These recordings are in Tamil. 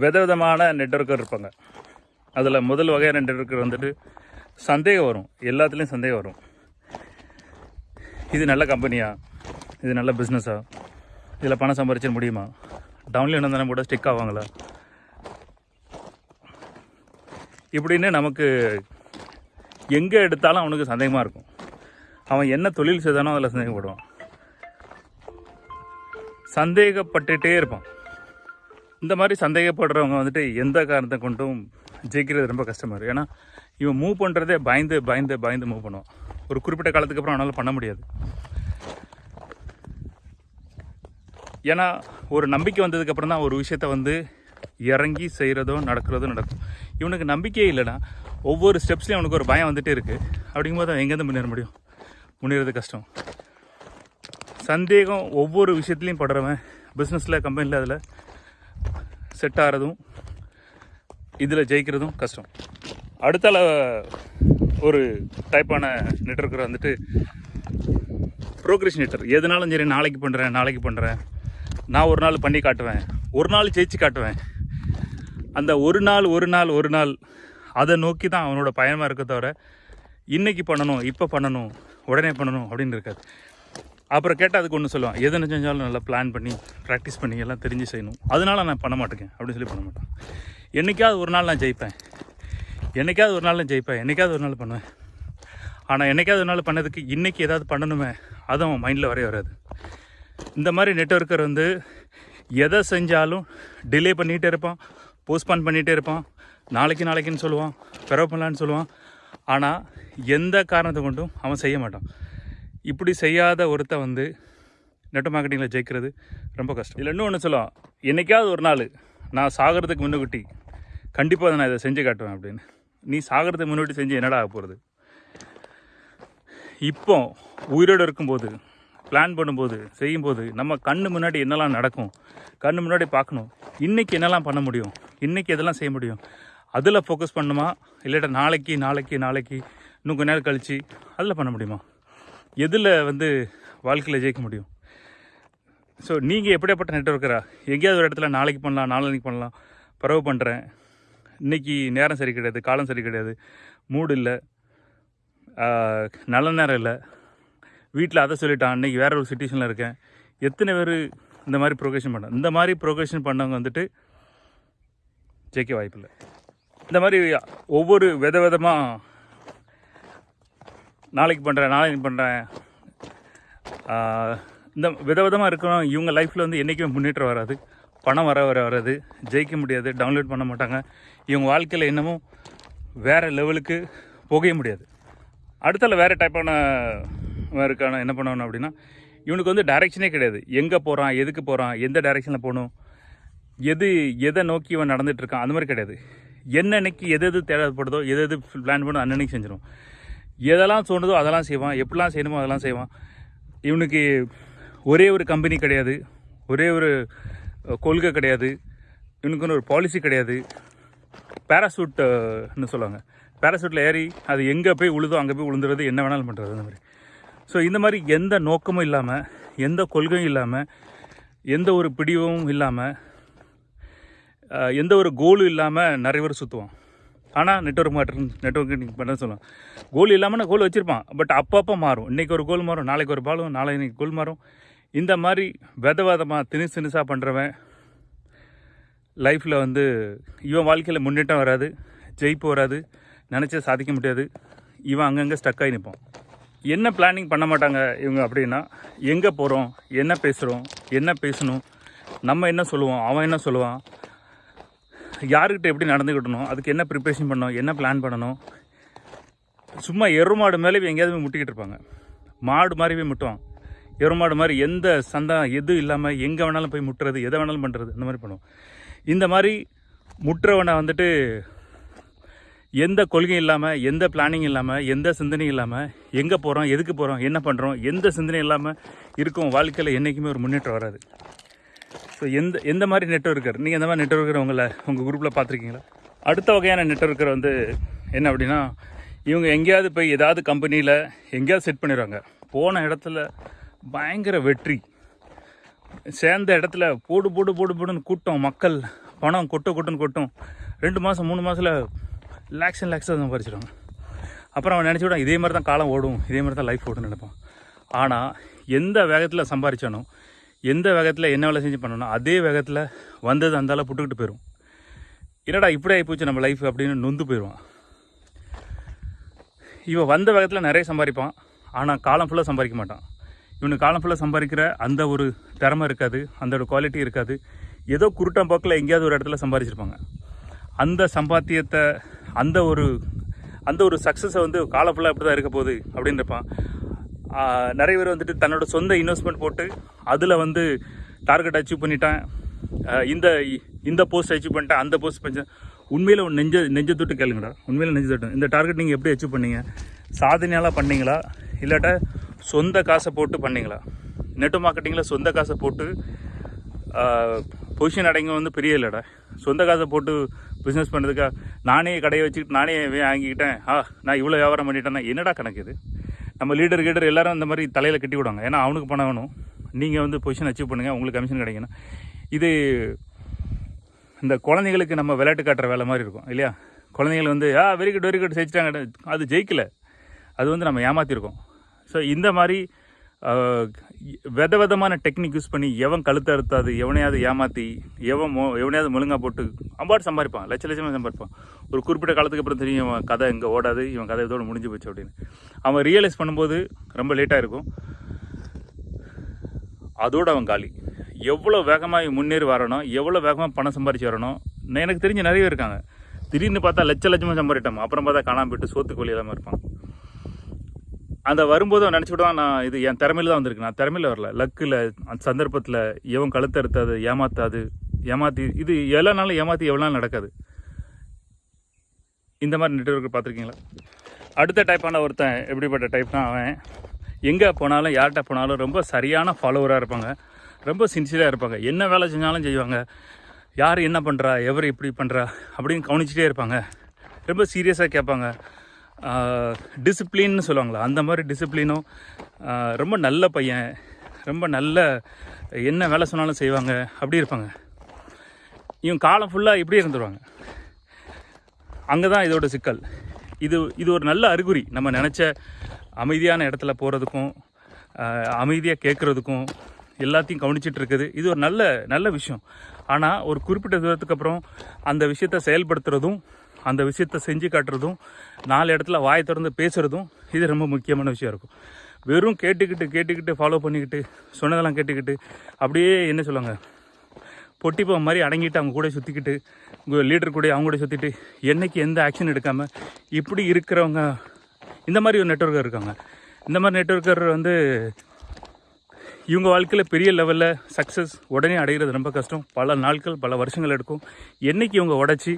விதவிதமான நெட்ஒர்க்கர் இருப்பாங்க. அதில் முதல் வகையான நெட்ஒர்க்கர் வந்துட்டு சந்தேகம் வரும். எல்லாத்துலேயும் சந்தேகம் வரும். இது நல்ல கம்பெனியா இது நல்ல பிஸ்னஸா இதில் பணம் சம்பாரிச்சிட முடியுமா? டவுன்லைன் வந்தாலும் கூட ஸ்டிக் ஆவாங்களா? இப்படின்னு நமக்கு எங்கே எடுத்தாலும் அவனுக்கு சந்தேகமாக இருக்கும். அவன் என்ன தொழில் செய்தானோ அதில் சந்தேகப்படுவான். சந்தேகப்பட்டுகிட்டே இருப்பான். இந்த மாதிரி சந்தேகப்படுறவங்க வந்துட்டு எந்த காரணத்தை கொண்டும் ஜெயிக்கிறது ரொம்ப கஷ்டமாக இருக்குது ஏன்னா இவன் மூவ் பண்ணுறதே பயந்து பயந்து பயந்து மூவ் பண்ணுவான். ஒரு குறிப்பிட்ட காலத்துக்கு அப்புறம் அவனால் பண்ண முடியாது. ஏன்னா ஒரு நம்பிக்கை வந்ததுக்கப்புறம் தான் ஒரு விஷயத்த வந்து இறங்கி செய்கிறதோ நடக்கிறதோ நடக்கும். இவனுக்கு நம்பிக்கையே இல்லைன்னா ஒவ்வொரு ஸ்டெப்ஸ்லையும் அவனுக்கு ஒரு பயம் வந்துகிட்டே இருக்குது அப்படிங்கும்போது அவன் எங்கேருந்து முன்னேற முடியும்? முன்னேறது கஷ்டம். சந்தேகம் ஒவ்வொரு விஷயத்துலையும் படுறவன். பிஸ்னஸில் கம்பெனியில் அதில் செட் ஆகிறதும் இதில் ஜெயிக்கிறதும் கஷ்டம். அடுத்தால ஒரு டைப்பான நெட்ஒர்க்கர் வந்துட்டு ப்ரோக்ரேஷனேட்டர் எதுனாலும் சரி நாளைக்கு பண்ணுறேன் நாளைக்கு பண்ணுறேன் நான் ஒரு நாள் பண்ணி காட்டுவேன். ஒரு நாள் ஜெயிச்சு காட்டுவேன். அந்த ஒரு நாள் ஒரு நாள் ஒரு நாள் அதை நோக்கி தான் அவனோட பயணமாக இருக்க தவிர இன்னைக்கு பண்ணணும் இப்போ பண்ணணும் உடனே பண்ணணும் அப்படின்னு இருக்காது. அப்புறம் கேட்டால் அதுக்கு ஒன்று சொல்லுவான் எது செஞ்சாலும் நல்லா பிளான் பண்ணி ப்ராக்டிஸ் பண்ணி எல்லாம் தெரிஞ்சு செய்யணும். அதனால நான் பண்ண மாட்டேங்க. அப்படின்னு சொல்லி பண்ண மாட்டேன். என்னைக்காவது ஒரு நாள் நான் ஜெயிப்பேன். என்னைக்காவது ஒரு நாள் நான் ஜெயிப்பேன். என்றைக்காவது ஒரு நாள் பண்ணுவேன். ஆனால் என்னைக்காவது ஒரு நாள் பண்ணதுக்கு இன்றைக்கி ஏதாவது பண்ணணுமே அதுவும் அவன் மைண்டில் வரைய வராது. இந்த மாதிரி நெட்ஒர்க்கர் வந்து எதை செஞ்சாலும் டிலே பண்ணிகிட்டே இருப்பான் போஸ்ட்பான் பண்ணிகிட்டே இருப்பான். நாளைக்கு நாளைக்குன்னு சொல்லுவான் பிறகு பண்ணலான்னு சொல்லுவான். ஆனால் எந்த காரணத்தை கொண்டும் அவன் செய்ய மாட்டான். இப்படி செய்யாத ஒருத்த வந்து நெட் மார்க்கெட்டிங்கில் ஜெயிக்கிறது ரொம்ப கஷ்டம். இல்லை இன்னும் ஒன்று சொல்லலாம். என்னைக்காவது ஒரு நாள் நான் சாகிறதுக்கு முன்னுக்குட்டி கண்டிப்பாக நான் இதை செஞ்சு காட்டுவேன் அப்படின்னு. நீ சாகிறதுக்கு முன்னாடி செஞ்சு என்னடா ஆக போகிறது இப்போ உயிரோடு இருக்கும்போது பிளான் பண்ணும்போது செய்யும்போது நம்ம கண்ணு முன்னாடி என்னெல்லாம் நடக்கும் கண்ணு முன்னாடி பார்க்கணும். இன்றைக்கி என்னெல்லாம் பண்ண முடியும்? இன்றைக்கி எதெல்லாம் செய்ய முடியும்? அதில் ஃபோக்கஸ் பண்ணுமா? இல்லாட்டா நாளைக்கு நாளைக்கு நாளைக்கு இன்னும் கொஞ்ச நேரம் கழித்து அதில் பண்ண முடியுமா? எதில் வந்து வாழ்க்கையில் ஜெயிக்க முடியும்? ஸோ நீங்கள் எப்படியாப்பட்ட நெட்ஒர்க்கரா எங்கேயாவது ஒரு இடத்துல நாளைக்கு பண்ணலாம் நாளைக்கு பண்ணலாம். பரவு பண்ணுறேன் இன்றைக்கி நேரம் சரி கிடையாது காலம் சரி கிடையாது. மூடு இல்லை. நல்ல நேரம் இல்லை. வீட்டில் அதை சொல்லிட்டான். இன்றைக்கி வேறு ஒரு சுச்சுவேஷனில் இருக்கேன். எத்தனை பேர் இந்த மாதிரி ப்ரொகேஷன் பண்ண இந்த மாதிரி ப்ரொகேஷன் பண்ணவங்க வந்துட்டு ஜெயிக்க வாய்ப்பில்லை. இந்த மாதிரி ஒவ்வொரு வித விதமாக நாளைக்கு பண்ணுறேன் நாளைக்கு பண்ணுறேன் இந்த விதவிதமாக இருக்கிறோம் இவங்க லைஃப்பில் வந்து என்றைக்குமே முன்னேற்றம் வராது. பணம் வர வர வராது. ஜெயிக்க முடியாது டவுன்லோட் பண்ண மாட்டாங்க. இவங்க வாழ்க்கையில் இன்னமும் வேறு லெவலுக்கு போகவே முடியாது. அடுத்தால வேறு டைப்பான இருக்கான என்ன பண்ணணும் அப்படின்னா இவனுக்கு வந்து டைரெக்ஷனே கிடையாது. எங்கே போகிறான் எதுக்கு போகிறான் எந்த டைரெக்ஷனில் போகணும் எது எதை நோக்கி இவன் நடந்துகிட்ருக்கான் அந்த மாதிரி கிடையாது. என்னன்னைக்கு எது எது தேவைப்படுதோ எது எது பிளான் பண்ணோ அன்னன்னைக்கு செஞ்சிடும் எதெல்லாம் தோணுதோ அதெல்லாம் செய்வான். எப்படிலாம் செய்யணுமோ அதெல்லாம் செய்வான். இவனுக்கு ஒரே ஒரு கம்பெனி கிடையாது. ஒரே ஒரு கொள்கை கிடையாது. இவனுக்குன்னு ஒரு பாலிசி கிடையாது. பேராசூட்னு சொல்லுவாங்க. பேராசூட்டில் ஏறி அது எங்கே போய் உழுதோ அங்கே போய் உளுந்துறது என்ன வேணாலும் பண்ணுறது அந்த மாதிரி. ஸோ இந்த மாதிரி எந்த நோக்கமும் இல்லாமல் எந்த கொள்கையும் இல்லாமல் எந்த ஒரு பிடிவும் இல்லாமல் எந்த ஒரு கோலும் இல்லாமல் நிறைய பேர் சுற்றுவான் ஆனால் நெட்ஒர்க் மாற்றம் நெட்ஒர்க் பண்ண சொல்லுவான்? கோல் இல்லாமல் கோல் வச்சுருப்பான். பட் அப்பப்போ மாறும். இன்றைக்கி ஒரு கோல் மாறும் நாளைக்கு ஒரு பாலும் நாளைக்கு கோல் மாறும். இந்த மாதிரி வித விதமாக திணிசு திணிசாக பண்ணுறவன் லைஃப்பில் வந்து இவன் வாழ்க்கையில் முன்னேற்றம் வராது ஜெயிப்பு வராது நினச்சா சாதிக்க முடியாது. இவன் அங்கங்கே ஸ்டக் ஆகி நிற்பான் என்ன பிளானிங் பண்ண மாட்டாங்க இவங்க அப்படின்னா எங்கே போகிறோம் என்ன பேசுகிறோம் என்ன பேசணும் நம்ம என்ன சொல்லுவோம் அவன் என்ன சொல்லுவான் யாருக்கிட்ட எப்படி நடந்துக்கிட்டணும்? அதுக்கு என்ன ப்ரிப்பரேஷன் பண்ணணும்? என்ன பிளான் பண்ணணும்? சும்மா எருமாடு மேலே இவன் எங்கேயாவது போய் முட்டிக்கிட்டு இருப்பாங்க. மாடு மாதிரி போய் முட்டுவான். எருமாடு மாதிரி எந்த சந்தம் எது இல்லாமல் எங்கே வேணாலும் போய் முட்டுறது எதை வேணாலும் பண்ணுறது இந்த மாதிரி பண்ணுவோம். இந்த மாதிரி முட்டுறவனை வந்துட்டு எந்த கொள்கையும் இல்லாமல் எந்த பிளானிங் இல்லாமல் எந்த சிந்தனையும் இல்லாமல் எங்கே போகிறோம் எதுக்கு போகிறோம் என்ன பண்ணுறோம் எந்த சிந்தனையும் இல்லாமல் இருக்கும் வாழ்க்கையில் என்றைக்குமே ஒரு முன்னேற்றம் வராது. ஸோ எந்த எந்த மாதிரி நெட்ஒர்க்கர் நீங்கள் எந்த மாதிரி நெட்ஒர்க்கர் உங்களை உங்கள் குரூப்பில் பார்த்துருக்கீங்களா? அடுத்த வகையான நெட்ஒர்க்கர் வந்து என்ன அப்படின்னா இவங்க எங்கேயாவது போய் ஏதாவது கம்பெனியில் எங்கேயாவது செட் பண்ணிடுவாங்க. போன இடத்துல பயங்கர வெற்றி. சேர்ந்த இடத்துல போடு போடு போடு போடுன்னு கூட்டம் மக்கள் பணம் கொட்டு கொட்டுன்னு கொட்டும். ரெண்டு மாதம் மூணு மாதத்தில் லேக்ஸ் அண்ட் லேக்ஸாக சம்பாரிச்சிடுவாங்க அப்புறம் அவன் நினச்சி விட இதே மாதிரி தான் காலம் ஓடும் இதே மாதிரி தான் லைஃப் ஓடும்னு நினைப்பான். ஆனால் எந்த வேகத்தில் சம்பாரித்தானோ எந்த வேகத்தில் என்ன வேலை செஞ்சு பண்ணணும் அதே வேகத்தில் வந்தது அந்தால புட்டுக்கிட்டு போயிடும் என்னடா இப்படி ஆகி போச்சு நம்ம லைஃப் அப்படின்னு நொந்து போயிடுவான் இவன் வந்த வேகத்தில் நிறைய சம்பாதிப்பான். ஆனால் காலம் ஃபுல்லாக சம்பாதிக்க மாட்டான். இவனுக்கு காலம் ஃபுல்லாக சம்பாதிக்கிற அந்த ஒரு திறமை இருக்காது. அந்த ஒரு குவாலிட்டி இருக்காது. ஏதோ குருட்டம் போக்கில் எங்கேயாவது ஒரு இடத்துல சம்பாதிச்சிருப்பாங்க. அந்த சம்பாத்தியத்தை அந்த ஒரு அந்த ஒரு சக்ஸஸை வந்து காலம் ஃபுல்லாக இப்படி தான் இருக்க போகுது அப்படின்னு இருப்பான் நிறைய பேர் வந்துட்டு தன்னோட சொந்த இன்வெஸ்ட்மெண்ட் போட்டு அதில் வந்து டார்கெட் அச்சீவ் பண்ணிட்டேன் இந்த இந்த போஸ்ட் அச்சீவ் பண்ணிட்டேன் அந்த போஸ்ட் பண்ண உண்மையில் நெஞ்ச நெஞ்ச தொட்டு கேளுங்கடா. உண்மையில் நெஞ்ச தொட்டு. இந்த டார்கெட் நீங்கள் எப்படி அச்சீவ் பண்ணீங்க? சாதனையால் பண்ணீங்களா? இல்லாட்ட சொந்த காசை போட்டு பண்ணீங்களா? நெட் மார்க்கெட்டிங்கில் சொந்த காசை போட்டு பொசிஷன் அடைங்க வந்து பெரிய இல்லைடா. சொந்த காசை போட்டு பிஸ்னஸ் பண்ணுறதுக்கா நானே கடையை வச்சுக்கிட்டு நானே வாங்கிக்கிட்டேன். ஆ நான் இவ்வளோ வியாபாரம் பண்ணிட்டேன்னா என்னடா கணக்கு இது? நம்ம லீடர் கீடர் எல்லாரும் இந்த மாதிரி தலையில் கட்டி விடுவாங்க. ஏன்னா அவனுக்கு பணம் வேணும். நீங்கள் வந்து பொசிஷன் அச்சீவ் பண்ணுங்கள் உங்களுக்கு கமிஷன் கிடைக்கணும். இது இந்த குழந்தைங்களுக்கு நம்ம விளையாட்டு காட்டுற வேலை மாதிரி இருக்கும் இல்லையா? குழந்தைகள் வந்து ஆ வெரி குட் வெரி குட் ஜெயிச்சிட்டாங்க அது ஜெயிக்கல. அது வந்து நம்ம ஏமாற்றிருக்கோம் ஸோ இந்த மாதிரி வித விதமான டெக்னிக் யூஸ் பண்ணி எவன் கழுத்தை அறுத்தாது எவனையாவது ஏமாற்றி எவன் மோ எவனையாவது முழுங்கா போட்டு அம்பாடு சம்பாதிப்பான் லட்ச லட்சமாக சம்பாதிப்பான். ஒரு குறிப்பிட்ட காலத்துக்கு அப்புறம் தெரியும் இவன் கதை இங்கே ஓடாது இவன் கதை இதோடு முடிஞ்சு போச்சு அப்படின்னு. அவன் ரியலைஸ் பண்ணும்போது ரொம்ப லேட்டாக இருக்கும். அதோட அவன் காலி. எவ்வளோ வேகமாக முன்னேறி வரணும் எவ்வளோ வேகமாக பணம் சம்பாரிச்சு வரணும் நான் எனக்கு தெரிஞ்ச நிறைய பேர் இருக்காங்க. திடீர்னு பார்த்தா லட்ச லட்சமாக சம்பாதிட்டோம் அப்புறம் பார்த்தா காணாமல் போயிட்டு சோத்துக்கு வழி இல்லாமல் இருப்பான். அந்த வரும்போது அவன் நினச்சி விடுவான் நான் இது என் திறமையில தான் வந்திருக்கு. நான் திறமையில் வரல. லக்கில் அந்த சந்தர்ப்பத்தில் எவன் கழுத்தறுத்தாது ஏமாத்தாது ஏமாத்தி இது எல்லா நாளும் ஏமாற்றி எவ்வளோ நாள் நடக்காது. இந்த மாதிரி நெட்ஒர்க் பார்த்துருக்கீங்களா? அடுத்த டைப்பான ஒருத்தன் எப்படிப்பட்ட டைப்னா அவன் எங்கே போனாலும் யார்கிட்ட போனாலும் ரொம்ப சரியான ஃபாலோவராக இருப்பாங்க. ரொம்ப சின்சியராக இருப்பாங்க. என்ன வேலை செஞ்சாலும் செய்வாங்க. யார் என்ன பண்ணுறா எவர் இப்படி பண்ணுறா அப்படின்னு கவனிச்சிட்டே இருப்பாங்க. ரொம்ப சீரியஸாக கேட்பாங்க. டிசிப்ளின்னு சொல்லுவாங்களா? அந்த மாதிரி டிசிப்ளினும் ரொம்ப நல்ல பையன் ரொம்ப நல்ல என்ன வேலை சொன்னாலும் செய்வாங்க அப்படி இருப்பாங்க. இவன் காலம் ஃபுல்லாக இப்படி இருந்துருவாங்க. அங்கே தான் இதோட சிக்கல். இது இது ஒரு நல்ல அறிகுறி. நம்ம நினச்ச அமைதியான இடத்துல போகிறதுக்கும் அமைதியாக கேட்குறதுக்கும் எல்லாத்தையும் கவனிச்சிட்டு இருக்குது. இது ஒரு நல்ல நல்ல விஷயம். ஆனால் ஒரு குறிப்பிட்ட தூரத்துக்கு அப்புறம் அந்த விஷயத்தை செயல்படுத்துறதும் அந்த விஷயத்தை செஞ்சு காட்டுறதும் நாலு இடத்துல வாய் திறந்து பேசுகிறதும் இது ரொம்ப முக்கியமான விஷயம் இருக்கும். வெறும் கேட்டுக்கிட்டு கேட்டுக்கிட்டு ஃபாலோ பண்ணிக்கிட்டு சொன்னதெல்லாம் கேட்டுக்கிட்டு அப்படியே என்ன சொல்லுவாங்க? பொட்டிப்போ மாதிரி அடங்கிட்டு அவங்க கூட சுற்றிக்கிட்டு உங்கள் லீடர் கூட அவங்க கூட சுற்றிட்டு என்னைக்கு எந்த ஆக்ஷன் எடுக்காமல் இப்படி இருக்கிறவங்க இந்த மாதிரி ஒரு நெட்ஒர்க்கர் இருக்காங்க. இந்த மாதிரி நெட்ஒர்க்கர் வந்து இவங்க வாழ்க்கையில் பெரிய லெவலில் சக்ஸஸ் உடனே அடைகிறது ரொம்ப கஷ்டம். பல நாட்கள் பல வருஷங்கள் எடுக்கும். என்னைக்கு இவங்க உடச்சி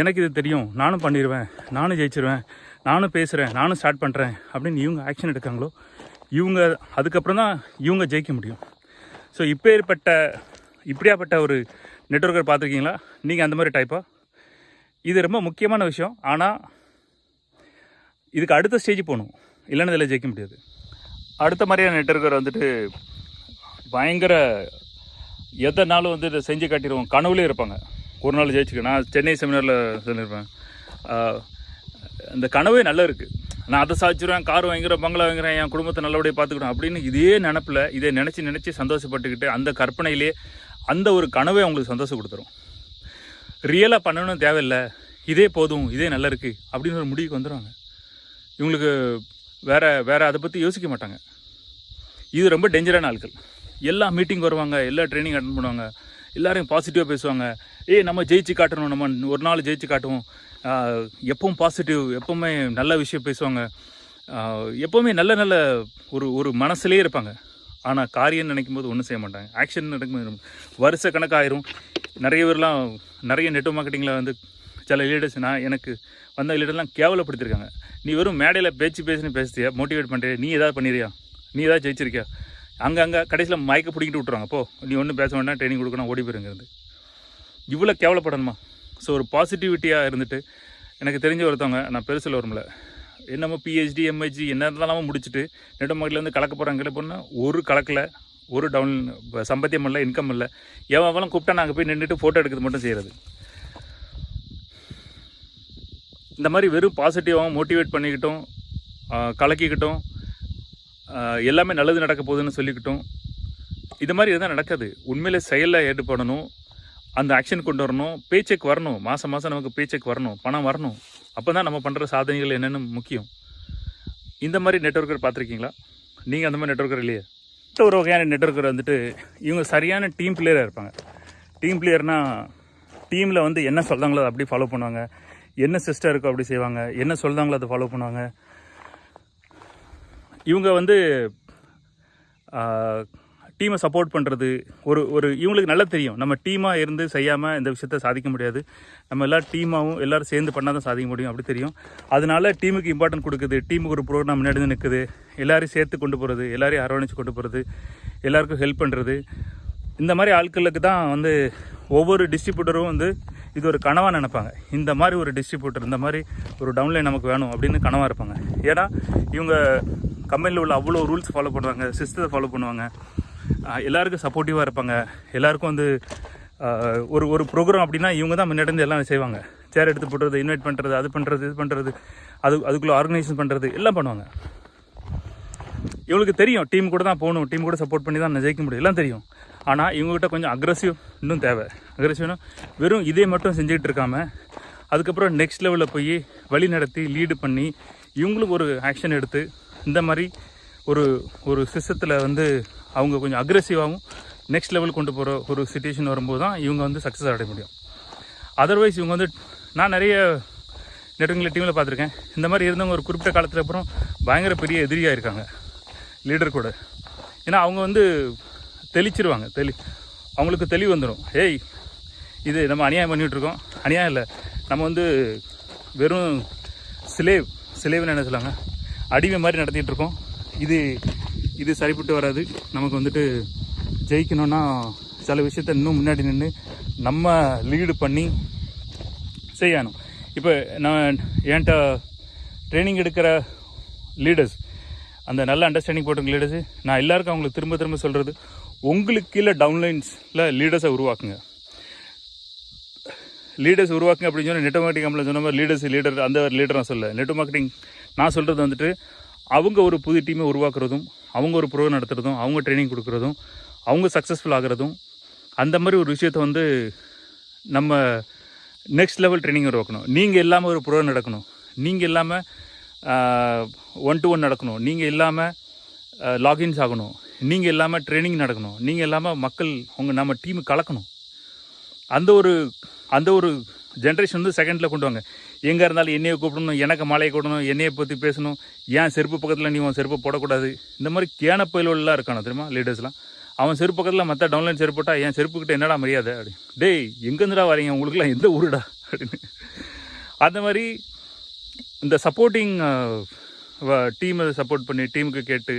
எனக்கு இது தெரியும். நானும் பண்ணிடுவேன் நானும் ஜெயிச்சிருவேன். நானும் பேசுகிறேன் நானும் ஸ்டார்ட் பண்ணுறேன் அப்படின்னு இவங்க ஆக்ஷன் எடுக்காங்களோ இவங்க அதுக்கப்புறம் தான் இவங்க ஜெயிக்க முடியும். ஸோ இப்போ ஏற்பட்ட இப்படியாப்பட்ட ஒரு நெட்ஒர்க்கர் பார்த்துருக்கீங்களா? நீங்கள் அந்த மாதிரி டைப்பாக இது ரொம்ப முக்கியமான விஷயம். ஆனால் இதுக்கு அடுத்த ஸ்டேஜ் போகணும். இல்லைன்னு இதில் ஜெயிக்க முடியாது. அடுத்த மாதிரியான நெட்ஒர்க்கர் வந்துட்டு பயங்கர எதனாலும் நாளும் வந்து இதை செஞ்சு காட்டிடுவோம். கனவுலேயே இருப்பாங்க. ஒரு நாள் ஜெயிச்சுக்க நான் சென்னை செமினாரில் சொல்லியிருப்பேன். இந்த கனவே நல்லா இருக்குது நான் அதை சாதிச்சிருவேன் கார் வாங்கிறேன் பங்களா வாங்குறேன் என் குடும்பத்தை நல்லபடியாக பார்த்துக்கிடும் அப்படின்னு இதே நினப்பில் இதை நினச்சி நினச்சி சந்தோஷப்பட்டுக்கிட்டு அந்த கற்பனையிலே அந்த ஒரு கனவே அவங்களுக்கு சந்தோஷம் கொடுத்துரும். ரியலாக பண்ணணும் தேவையில்லை. இதே போதும் இதே நல்லா இருக்குது அப்படின்னு ஒரு முடிவுக்கு வந்துடுவாங்க இவங்களுக்கு வேற வேறு அதை பற்றி யோசிக்க மாட்டாங்க. இது ரொம்ப டேஞ்சரான ஆட்கள். எல்லா மீட்டிங் வருவாங்க எல்லா ட்ரைனிங் அட்டன் பண்ணுவாங்க. எல்லாரையும் பாசிட்டிவாக பேசுவாங்க. ஏய் நம்ம ஜெயிச்சு காட்டணும் நம்ம ஒரு நாள் ஜெயிச்சு காட்டுவோம். எப்பவும் பாசிட்டிவ் எப்பவுமே நல்ல விஷயம் பேசுவாங்க. எப்போவுமே எப்பவுமே நல்ல நல்ல ஒரு ஒரு மனசுலேயே இருப்பாங்க. ஆனால் காரியம் நினைக்கும் போது ஒன்றும் செய்ய மாட்டாங்க. ஆக்ஷன் நடக்கும் வருஷ கணக்காயிரும் நிறைய பேர்லாம் நிறைய நெட்வொர்க் மார்க்கெட்டிங்கில் வந்து சில லீடர்ஸ் நான் எனக்கு வந்த லீடர்லாம் கேவலப்படுத்திருக்காங்க. நீ வெறும் மேடையில் பேச்சு பேசுன்னு பேசுறியா? மோட்டிவேட் பண்ணுறியா நீ ஏதாவது பண்ணிடுறியா நீ ஏதாவது ஜெயிச்சிருக்கியா? அங்கே அங்கே கடைசியில் மயக்க பிடிக்கிட்டு விட்ருவாங்க போ நீ ஒன்றும் பேச வேண்டாம் ட்ரைனிங் கொடுக்கணும் ஓடி போயிருங்கிறது. இவ்வளோ கேவலப்படணுமா? ஸோ ஒரு பாசிட்டிவிட்டியாக இருந்துட்டு எனக்கு தெரிஞ்ச ஒருத்தவங்க நான் பெருசில் வரும்ல என்னமோ பிஹெச்டி எம்ஹெச்டி என்ன இருந்தாலும் முடிச்சுட்டு நெட்டு கலக்க போகிறாங்க போனால் ஒரு கலக்கில் ஒரு டவுன் சம்பத்தியம் இல்லை இன்கம் இல்லை. எவன் கூப்பிட்டா நாங்கள் போய் நின்றுட்டு ஃபோட்டோ எடுக்கிறது மட்டும் செய்கிறது இந்த மாதிரி வெறும் பாசிட்டிவாகவும் மோட்டிவேட் பண்ணிக்கிட்டும் கலக்கிக்கிட்டும் எல்லாமே நல்லது நடக்க போகுதுன்னு சொல்லிக்கிட்டும். இது மாதிரி எதுவும் நடக்காது. உண்மையிலே செயலில் ஈடுபடணும் அந்த ஆக்ஷன் கொண்டு வரணும். பேச்செக் வரணும். மாதம் மாதம் நமக்கு பேச்செக் வரணும். பணம் வரணும். அப்போ தான் நம்ம பண்ணுற சாதனைகள் என்னென்னு முக்கியம். இந்த மாதிரி நெட்ஒர்க்கர் பார்த்துருக்கீங்களா? நீங்கள் அந்த மாதிரி நெட்ஒர்க்கர் இல்லையே? மற்ற ஒரு வகையான நெட்ஒர்க்கர் வந்துட்டு இவங்க சரியான டீம் பிளேயராக இருப்பாங்க. டீம் பிளேயர்னால் டீமில் வந்து என்ன சொல்கிறாங்களோ அதை அப்படி ஃபாலோ பண்ணுவாங்க. என்ன சிஸ்டம் இருக்கோ அப்படி செய்வாங்க. என்ன சொல்கிறாங்களோ அதை ஃபாலோ பண்ணுவாங்க. இவங்க வந்து டீமை சப்போர்ட் பண்ணுறது ஒரு ஒரு இவங்களுக்கு நல்லா தெரியும். நம்ம டீமாக இருந்து செய்யாமல் இந்த விஷயத்த சாதிக்க முடியாது. நம்ம எல்லாம் டீமாகவும் எல்லோரும் சேர்ந்து பண்ணால் தான் சாதிக்க முடியும் அப்படி தெரியும். அதனால டீமுக்கு இம்பார்ட்டன்ட் கொடுக்குது. டீமுக்கு ஒரு ப்ரோக்ராம் முன்னாடி நிற்குது எல்லாரையும் சேர்த்து கொண்டு போகிறது எல்லாரையும் அரவணைச்சு கொண்டு போகிறது எல்லாருக்கும் ஹெல்ப் பண்ணுறது இந்த மாதிரி ஆட்களுக்கு தான் வந்து ஒவ்வொரு டிஸ்ட்ரிபியூட்டரும் வந்து இது ஒரு கனவாக நினைப்பாங்க. இந்த மாதிரி ஒரு டிஸ்ட்ரிபியூட்டர் இந்த மாதிரி ஒரு டவுன்லைன் நமக்கு வேணும் அப்படின்னு கனவாக இருப்பாங்க. ஏன்னா இவங்க கம்பெனியில் உள்ள அவ்வளோ ரூல்ஸ் ஃபாலோ பண்ணுவாங்க சிஸ்டத்தை ஃபாலோ பண்ணுவாங்க. எல்லாருக்கும் சப்போர்ட்டிவாக இருப்பாங்க. எல்லாருக்கும் வந்து ஒரு ஒரு ப்ரோக்ராம் அப்படின்னா இவங்க தான் முன்னாடி எல்லாம் செய்வாங்க. சேர் எடுத்து போடுறது இன்வைட் பண்ணுறது அது பண்ணுறது இது பண்ணுறது அது அதுக்குள்ளே ஆர்கனைசேஷன் பண்ணுறது எல்லாம் பண்ணுவாங்க. இவங்களுக்கு தெரியும் டீம் கூட தான் போகணும் டீம் கூட சப்போர்ட் பண்ணி தான் நான் ஜெயிக்க முடியும் எல்லாம் தெரியும். ஆனால் இவங்ககிட்ட கொஞ்சம் அக்ரஸிவ் இன்னும் தேவை. அக்ரஸிவ்னா வெறும் இதே மட்டும் செஞ்சுக்கிட்டு இருக்காமல் அதுக்கப்புறம் நெக்ஸ்ட் லெவலில் போய் வழி நடத்தி லீடு பண்ணி இவங்களுக்கு ஒரு ஆக்ஷன் எடுத்து இந்த மாதிரி ஒரு ஒரு சிஸ்டத்தில் வந்து அவங்க கொஞ்சம் அக்ரெசிவாகவும் நெக்ஸ்ட் லெவல் கொண்டு போகிற ஒரு சுச்சுவேஷன் வரும்போது தான் இவங்க வந்து சக்ஸஸ் அடைய முடியும். அதர்வைஸ் இவங்க வந்து நான் நிறைய நெட்வொர்க்கில் டீமில் பார்த்துருக்கேன். இந்த மாதிரி இருந்தவங்க ஒரு குறிப்பிட்ட காலத்துக்கு அப்புறம் பயங்கர பெரிய எதிரியாக இருக்காங்க. லீடர் கூட. ஏன்னா அவங்க வந்து தெளிச்சிருவாங்க தெளி அவங்களுக்கு தெளிவு வந்துடும் ஏய் இது நம்ம அநியாயம் பண்ணிகிட்ருக்கோம் அநியாயம் இல்லை. நம்ம வந்து வெறும் சிலேவ் சிலேவ்னு என்ன சொல்லுவாங்க? அடிமை மாதிரி நடத்திட்டு இருக்கோம் இது இது சரிப்பட்டு வராது. நமக்கு வந்துட்டு ஜெயிக்கணும்னா சில விஷயத்த இன்னும் முன்னாடி நின்று நம்ம லீடு பண்ணி செய்யணும். இப்போ நான் என்கிட்ட ட்ரைனிங் எடுக்கிற லீடர்ஸ் அந்த நல்ல அண்டர்ஸ்டாண்டிங் போட்டிருக்க லீடர்ஸு நான் எல்லாருக்கும் அவங்களுக்கு திரும்ப திரும்ப சொல்கிறது உங்களுக்கு கீழே டவுன்லைன்ஸில் லீடர்ஸை உருவாக்குங்க. லீடர்ஸ் உருவாக்குங்க அப்படின்னு சொன்னால் நெட் மார்க்கெட்டிங் கம்பெனியில் சொன்ன மாதிரி லீடர்ஸ் லீடர் அந்த லீடர் நான் சொல்ல நெட் மார்க்கெட்டிங் நான் சொல்கிறது வந்துட்டு அவங்க ஒரு புது டீமை உருவாக்குறதும் அவங்க ஒரு ப்ரோ நடத்துகிறதும் அவங்க ட்ரைனிங் கொடுக்குறதும் அவங்க சக்ஸஸ்ஃபுல் ஆகிறதும் அந்த மாதிரி ஒரு விஷயத்த வந்து நம்ம நெக்ஸ்ட் லெவல் ட்ரைனிங் உருவாக்கணும். நீங்கள் இல்லாமல் ஒரு ப்ரோ நடக்கணும். நீங்கள் இல்லாமல் ஒன் டு ஒன் நடக்கணும் நீங்கள் இல்லாமல் லாகின்ஸ் ஆகணும். நீங்கள் இல்லாமல் ட்ரைனிங் நடக்கணும். நீங்கள் இல்லாமல் மக்கள் உங்கள் நம்ம டீமு கலக்கணும். அந்த ஒரு அந்த ஒரு ஜென்ரேஷன் வந்து செகண்டில் கொண்டு வாங்க. எங்கே இருந்தாலும் என்னையை கூப்பிடணும் எனக்கு மாலையை கூடணும் என்னையை பற்றி பேசணும். ஏன் செருப்பு பக்கத்தில் நீ உன் செருப்பு போடக்கூடாது? இந்த மாதிரி கேன பயிலெல்லாம் இருக்கானு தெரியுமா லீடர்ஸ்லாம் அவன் செருப்பு பக்கத்தில் மற்ற டவுன்லைன் செருப்பு போட்டால் என் செருப்புக்கிட்ட என்னடா மரியாதை? அப்படி டேய் எங்கேருந்துடா வரீங்க உங்களுக்குலாம் எந்த ஊருடா? அப்படின்னு. அந்த மாதிரி இந்த சப்போர்ட்டிங் டீமை சப்போர்ட் பண்ணி டீமுக்கு கேட்டு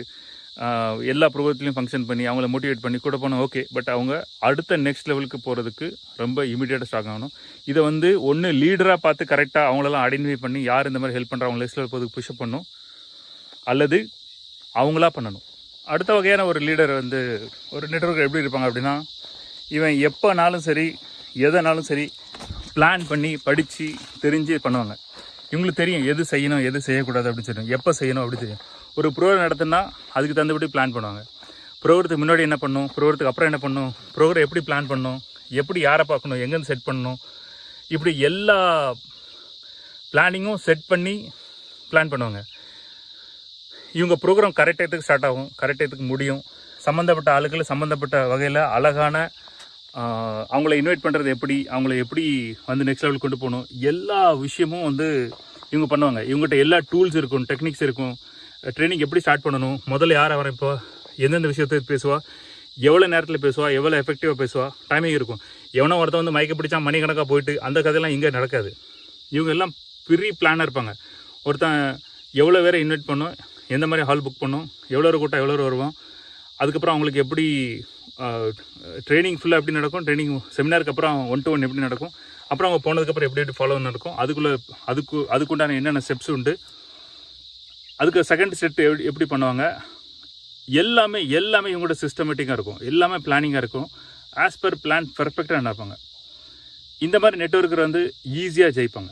எல்லா ப்ரோகத்துலையும் ஃபங்க்ஷன் பண்ணி அவங்கள மோட்டிவேட் பண்ணி கூட போனால் ஓகே பட் அவங்க அடுத்த நெக்ஸ்ட் லெவலுக்கு போகிறதுக்கு ரொம்ப இமீடியட்டாக ஸ்ட்ராங் ஆகணும். இதை வந்து ஒன்று லீடராக பார்த்து கரெக்டாக அவங்களெல்லாம் ஐடென்டிஃபை பண்ணி யார் இந்த மாதிரி ஹெல்ப் பண்ணுறாங்க நெக்ஸ்ட் லெவல் போகிறதுக்கு புஷ்அப் பண்ணும். அல்லது அவங்களா பண்ணணும். அடுத்த வகையான ஒரு லீடர் வந்து ஒரு நெட்வொர்க் எப்படி இருப்பாங்க அப்படின்னா இவன் எப்போனாலும் சரி எதனாலும் சரி பிளான் பண்ணி படித்து தெரிஞ்சு பண்ணுவாங்க. இவங்களுக்கு தெரியும் எது செய்யணும் எது செய்யக்கூடாது அப்படின்னு தெரியும் எப்போ செய்யணும் அப்படி தெரியும். ஒரு ப்ரோக்ராம் நடத்தினா அதுக்கு தகுந்தபடி பிளான் பண்ணுவாங்க. ப்ரோக்ரத்துக்கு முன்னாடி என்ன பண்ணும்? ப்ரோக்ரத்துக்கு அப்புறம் என்ன பண்ணும்? ப்ரோக்ராம் எப்படி பிளான் பண்ணணும் எப்படி யாரை பார்க்கணும்? எங்கேருந்து செட் பண்ணணும்? இப்படி எல்லா பிளானிங்கும் செட் பண்ணி பிளான் பண்ணுவாங்க. இவங்க ப்ரோக்ராம் கரெக்ட் டயத்துக்கு ஸ்டார்ட் ஆகும். கரெக்ட் டயத்துக்கு முடியும். சம்மந்தப்பட்ட ஆளுக்கள் சம்மந்தப்பட்ட வகையில் அழகான அவங்கள இன்வைட் பண்ணுறது எப்படி அவங்கள எப்படி வந்து நெக்ஸ்ட் லெவல் கொண்டு போகணும் எல்லா விஷயமும் வந்து இவங்க பண்ணுவாங்க. இவங்ககிட்ட எல்லா டூல்ஸ் இருக்கும் டெக்னிக்ஸ் இருக்கும். ட்ரைனிங் எப்படி ஸ்டார்ட் பண்ணணும் முதல்ல யார் ஆரம்பிப்பா எந்தெந்த விஷயத்தை பேசுவா எவ்வளோ நேரத்தில் பேசுவா எவ்வளோ எஃபெக்டிவாக பேசுவா டைமிங் இருக்கும். எவனோ ஒருத்தன் வந்து மயக்க பிடிச்சா மணிக்கணக்காக போயிட்டு அந்த கதையெல்லாம் இங்கே நடக்காது. இவங்க எல்லாம் பெரிய பிளானாக இருப்பாங்க. ஒருத்தன் எவ்வளோ பேரை இன்வைட் பண்ணும் எந்த மாதிரி ஹால் புக் பண்ணும் எவ்வளோ கூட்டம் எவ்வளோ வருவோம் அதுக்கப்புறம் அவங்களுக்கு எப்படி ட்ரைனிங் ஃபுல்லாக எப்படி நடக்கும்? ட்ரைனிங் செமினாருக்கு அப்புறம் ஒன் டு ஒன் எப்படி நடக்கும்? அப்புறம் அவங்க போனதுக்கப்புறம் எப்படி எப்படி ஃபாலோ நடக்கும்? அதுக்குள்ளே அதுக்கு அதுக்குண்டான என்னென்ன ஸ்டெப்ஸ் உண்டு? அதுக்கு செகண்ட் ஸ்டெப் எப்படி எப்படி பண்ணுவாங்க? எல்லாமே எல்லாமே இவங்களோட சிஸ்டமேட்டிக்காக இருக்கும். எல்லாமே பிளானிங்காக இருக்கும். ஆஸ் பர் பிளான் பர்ஃபெக்டாக நடப்பாங்க. இந்த மாதிரி நெட்ஒர்க்கர் வந்து ஈஸியாக ஜெயிப்பாங்க.